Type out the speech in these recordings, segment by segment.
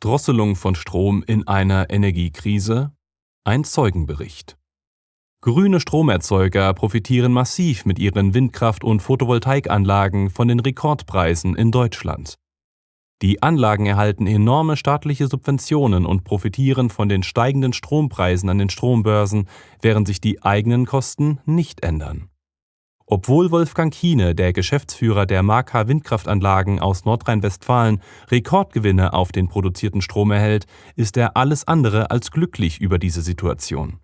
Drosselung von Strom in einer Energiekrise? Ein Zeugenbericht. Grüne Stromerzeuger profitieren massiv mit ihren Windkraft- und Photovoltaikanlagen von den Rekordpreisen in Deutschland. Die Anlagen erhalten enorme staatliche Subventionen und profitieren von den steigenden Strompreisen an den Strombörsen, während sich die eigenen Kosten nicht ändern. Obwohl Wolfgang Kiene, der Geschäftsführer der Marka Windkraftanlagen aus Nordrhein-Westfalen, Rekordgewinne auf den produzierten Strom erhält, ist er alles andere als glücklich über diese Situation.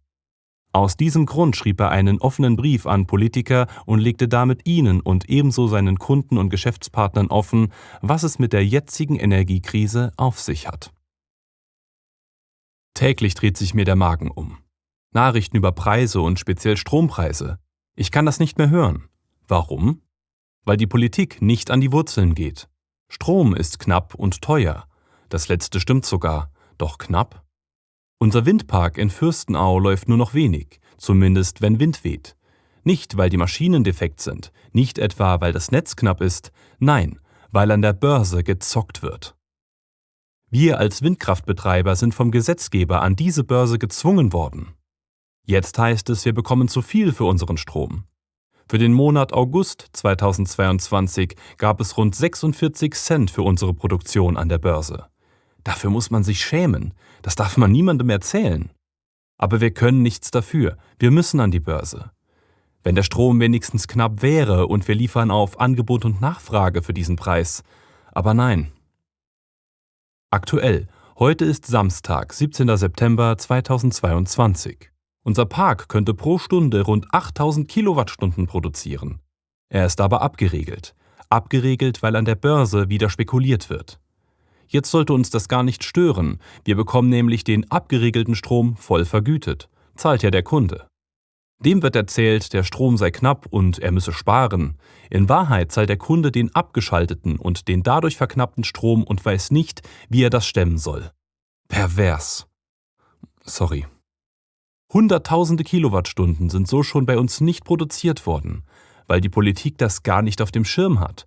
Aus diesem Grund schrieb er einen offenen Brief an Politiker und legte damit ihnen und ebenso seinen Kunden und Geschäftspartnern offen, was es mit der jetzigen Energiekrise auf sich hat. Täglich dreht sich mir der Magen um. Nachrichten über Preise und speziell Strompreise, ich kann das nicht mehr hören. Warum? Weil die Politik nicht an die Wurzeln geht. Strom ist knapp und teuer. Das letzte stimmt sogar. Doch knapp? Unser Windpark in Fürstenau läuft nur noch wenig, zumindest wenn Wind weht. Nicht, weil die Maschinen defekt sind, nicht etwa, weil das Netz knapp ist, nein, weil an der Börse gezockt wird. Wir als Windkraftbetreiber sind vom Gesetzgeber an diese Börse gezwungen worden. Jetzt heißt es, wir bekommen zu viel für unseren Strom. Für den Monat August 2022 gab es rund 46 Cent für unsere Produktion an der Börse. Dafür muss man sich schämen, das darf man niemandem erzählen. Aber wir können nichts dafür, wir müssen an die Börse. Wenn der Strom wenigstens knapp wäre und wir liefern auf Angebot und Nachfrage für diesen Preis. Aber nein. Aktuell, heute ist Samstag, 17. September 2022. Unser Park könnte pro Stunde rund 8000 Kilowattstunden produzieren. Er ist aber abgeregelt. Abgeregelt, weil an der Börse wieder spekuliert wird. Jetzt sollte uns das gar nicht stören. Wir bekommen nämlich den abgeregelten Strom voll vergütet. Zahlt ja der Kunde. Dem wird erzählt, der Strom sei knapp und er müsse sparen. In Wahrheit zahlt der Kunde den abgeschalteten und den dadurch verknappten Strom und weiß nicht, wie er das stemmen soll. Pervers. Sorry. Hunderttausende Kilowattstunden sind so schon bei uns nicht produziert worden, weil die Politik das gar nicht auf dem Schirm hat.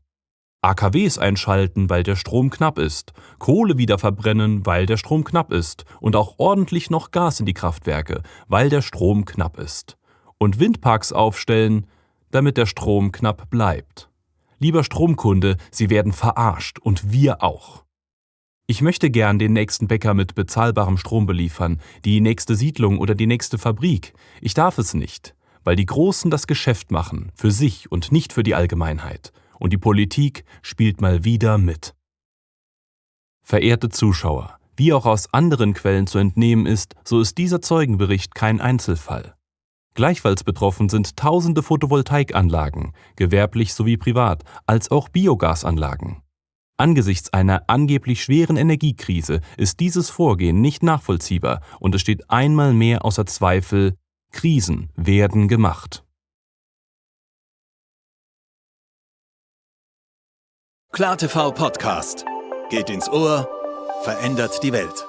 AKWs einschalten, weil der Strom knapp ist, Kohle wieder verbrennen, weil der Strom knapp ist und auch ordentlich noch Gas in die Kraftwerke, weil der Strom knapp ist. Und Windparks aufstellen, damit der Strom knapp bleibt. Lieber Stromkunde, Sie werden verarscht und wir auch. Ich möchte gern den nächsten Bäcker mit bezahlbarem Strom beliefern, die nächste Siedlung oder die nächste Fabrik. Ich darf es nicht, weil die Großen das Geschäft machen, für sich und nicht für die Allgemeinheit. Und die Politik spielt mal wieder mit. Verehrte Zuschauer, wie auch aus anderen Quellen zu entnehmen ist, so ist dieser Zeugenbericht kein Einzelfall. Gleichfalls betroffen sind tausende Photovoltaikanlagen, gewerblich sowie privat, als auch Biogasanlagen. Angesichts einer angeblich schweren Energiekrise ist dieses Vorgehen nicht nachvollziehbar und es steht einmal mehr außer Zweifel, Krisen werden gemacht. KlarTV Podcast. Geht ins Ohr, verändert die Welt.